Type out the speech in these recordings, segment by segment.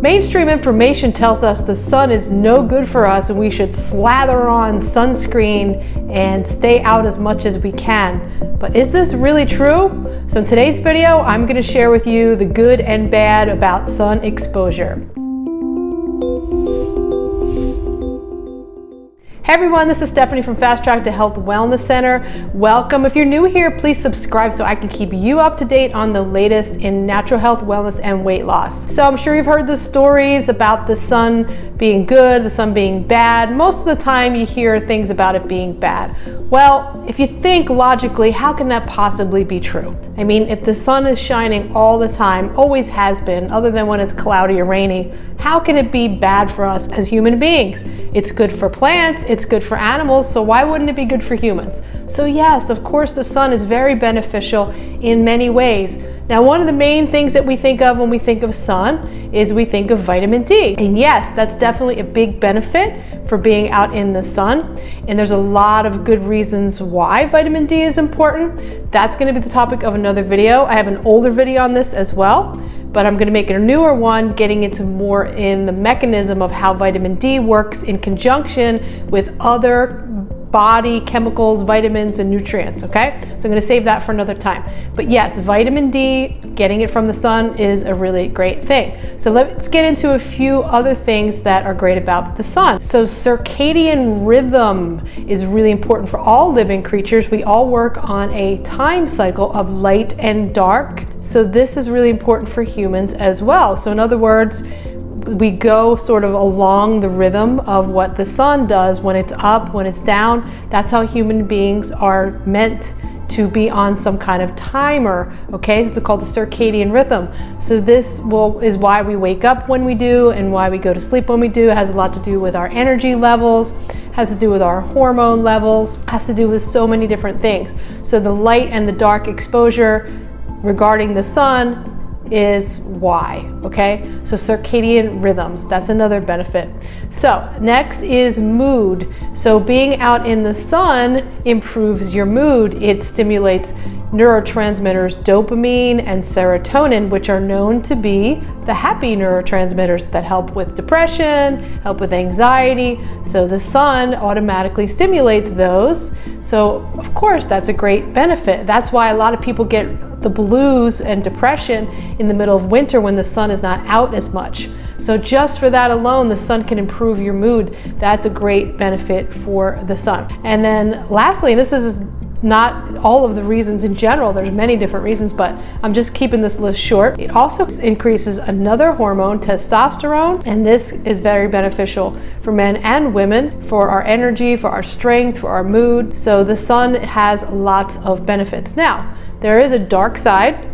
Mainstream information tells us the sun is no good for us and we should slather on sunscreen and stay out as much as we can. But is this really true? So in today's video, I'm going to share with you the good and bad about sun exposure. Hey everyone, this is Stephanie from Fast Track to Health Wellness Center. Welcome. If you're new here, please subscribe so I can keep you up to date on the latest in natural health, wellness, and weight loss. So I'm sure you've heard the stories about the sun being good, the sun being bad. Most of the time you hear things about it being bad. Well, if you think logically, how can that possibly be true? I mean, if the sun is shining all the time, always has been, other than when it's cloudy or rainy, how can it be bad for us as human beings? It's good for plants, it's good for animals, so why wouldn't it be good for humans? So yes, of course the sun is very beneficial in many ways. Now one of the main things that we think of when we think of sun is we think of vitamin D. And yes, that's definitely a big benefit for being out in the sun. And there's a lot of good reasons why vitamin D is important. That's gonna be the topic of another video. I have an older video on this as well but I'm gonna make it a newer one getting into more in the mechanism of how vitamin D works in conjunction with other body chemicals, vitamins, and nutrients, okay? So I'm gonna save that for another time. But yes, vitamin D, getting it from the sun is a really great thing. So let's get into a few other things that are great about the sun. So circadian rhythm is really important for all living creatures. We all work on a time cycle of light and dark. So this is really important for humans as well. So in other words, we go sort of along the rhythm of what the sun does when it's up, when it's down. That's how human beings are meant to be on some kind of timer, okay? This is called the circadian rhythm. So this will is why we wake up when we do and why we go to sleep when we do. It has a lot to do with our energy levels, has to do with our hormone levels, has to do with so many different things. So the light and the dark exposure regarding the sun is why, okay? So circadian rhythms, that's another benefit. So next is mood. So being out in the sun improves your mood. It stimulates neurotransmitters dopamine and serotonin, which are known to be the happy neurotransmitters that help with depression, help with anxiety. So the sun automatically stimulates those. So of course, that's a great benefit. That's why a lot of people get the blues and depression in the middle of winter when the sun is not out as much. So just for that alone, the sun can improve your mood. That's a great benefit for the sun. And then lastly, and this is not all of the reasons in general, there's many different reasons, but I'm just keeping this list short. It also increases another hormone, testosterone, and this is very beneficial for men and women, for our energy, for our strength, for our mood. So the sun has lots of benefits. Now, there is a dark side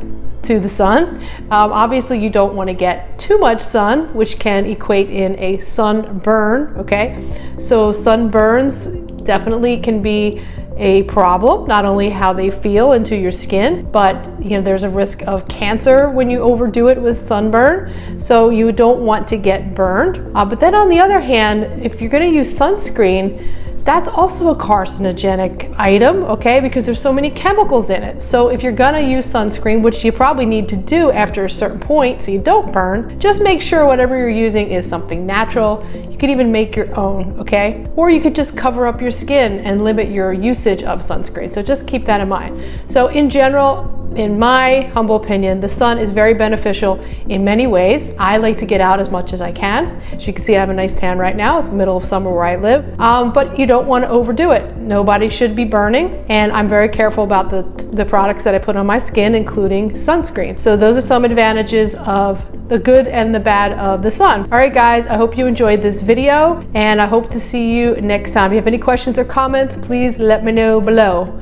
to the sun. Um, obviously, you don't want to get too much sun, which can equate in a sunburn, okay? So sunburns definitely can be a problem, not only how they feel into your skin, but you know there's a risk of cancer when you overdo it with sunburn. So you don't want to get burned. Uh, but then on the other hand, if you're gonna use sunscreen, that's also a carcinogenic item, okay, because there's so many chemicals in it. So if you're gonna use sunscreen, which you probably need to do after a certain point so you don't burn, just make sure whatever you're using is something natural. You could even make your own, okay? Or you could just cover up your skin and limit your usage of sunscreen. So just keep that in mind. So in general, in my humble opinion, the sun is very beneficial in many ways. I like to get out as much as I can. As you can see, I have a nice tan right now. It's the middle of summer where I live, um, but you don't want to overdo it. Nobody should be burning, and I'm very careful about the, the products that I put on my skin, including sunscreen. So those are some advantages of the good and the bad of the sun. All right, guys, I hope you enjoyed this video, and I hope to see you next time. If you have any questions or comments, please let me know below.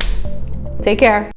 Take care.